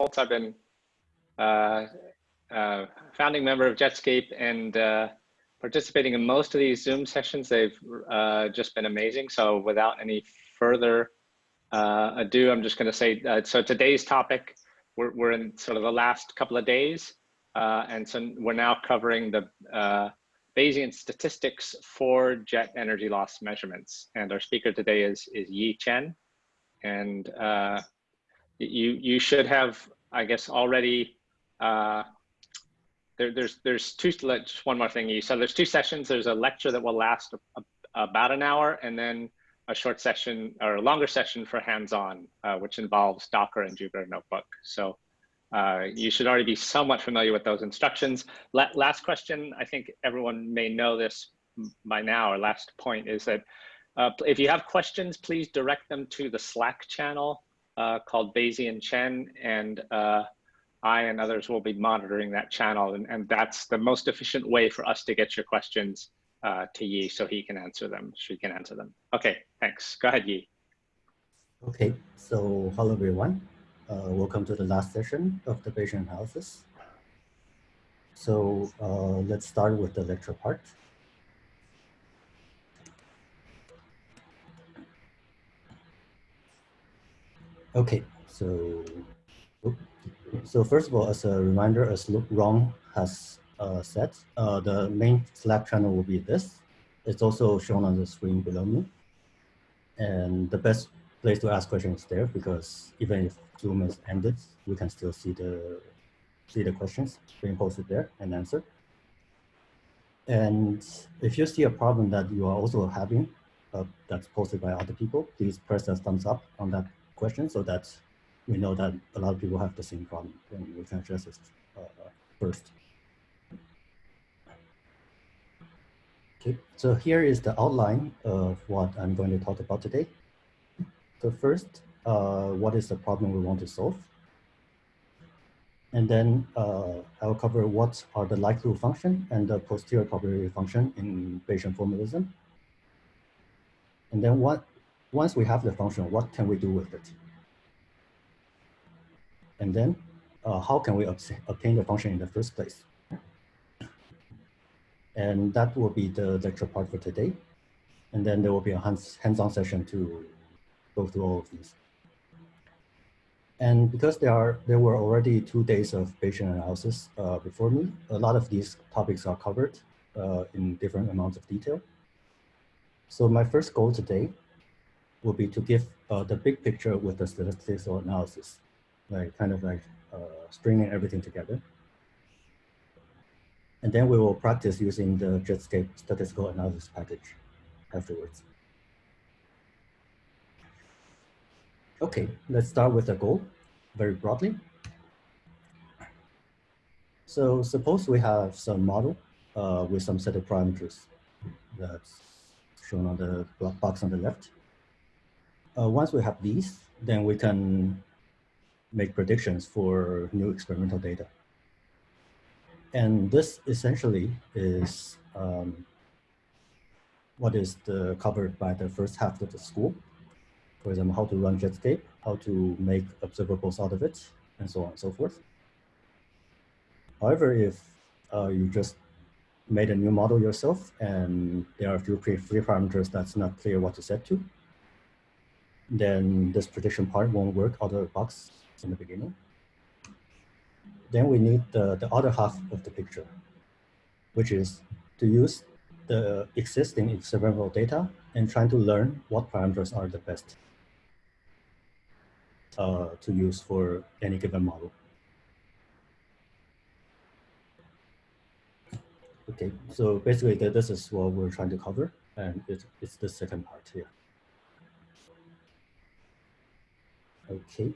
I've been uh, uh, founding member of Jetscape and uh, participating in most of these Zoom sessions. They've uh, just been amazing. So without any further uh, ado, I'm just going to say, uh, so today's topic, we're, we're in sort of the last couple of days. and so we're now covering the Bayesian statistics for jet energy loss measurements. And our speaker today is, is Yi Chen. And you, you should have, I guess, already uh, there, there's there's two just one more thing. You so there's two sessions. There's a lecture that will last a, a, about an hour and then a short session or a longer session for hands-on uh, which involves docker and jupyter notebook. So uh, you should already be somewhat familiar with those instructions. La last question. I think everyone may know this by now. Or last point is that uh, if you have questions please direct them to the slack channel uh, called bayesian chen and uh, I and others will be monitoring that channel and, and that's the most efficient way for us to get your questions uh, to Yi so he can answer them, she can answer them. Okay, thanks. Go ahead, Yi. Okay, so hello everyone. Uh, welcome to the last session of the Bayesian analysis. So uh, let's start with the lecture part. Okay, so so first of all, as a reminder, as Ron has uh, said, uh, the main Slack channel will be this. It's also shown on the screen below me. And the best place to ask questions there because even if Zoom is ended, we can still see the see the questions being posted there and answered. And if you see a problem that you are also having uh, that's posted by other people, please press a thumbs up on that question so that we know that a lot of people have the same problem and we can address it uh, first. Okay, so here is the outline of what I'm going to talk about today. So first, uh, what is the problem we want to solve? And then uh, I'll cover what are the likelihood function and the posterior probability function in Bayesian formalism. And then what, once we have the function, what can we do with it? And then uh, how can we obtain the function in the first place? And that will be the lecture part for today. And then there will be a hands-on session to go through all of these. And because there are there were already two days of Bayesian analysis uh, before me, a lot of these topics are covered uh, in different amounts of detail. So my first goal today will be to give uh, the big picture with the statistical analysis like kind of like uh, stringing everything together. And then we will practice using the Jetscape statistical analysis package afterwards. Okay, let's start with the goal very broadly. So suppose we have some model uh, with some set of parameters that's shown on the box on the left. Uh, once we have these, then we can make predictions for new experimental data. And this essentially is um, what is the, covered by the first half of the school. For example, how to run Jetscape, how to make observables out of it, and so on and so forth. However, if uh, you just made a new model yourself and there are a few free parameters that's not clear what to set to, then this prediction part won't work out of the box in the beginning. Then we need the, the other half of the picture, which is to use the existing experimental data and trying to learn what parameters are the best uh, to use for any given model. Okay, so basically this is what we're trying to cover, and it's, it's the second part here. Okay.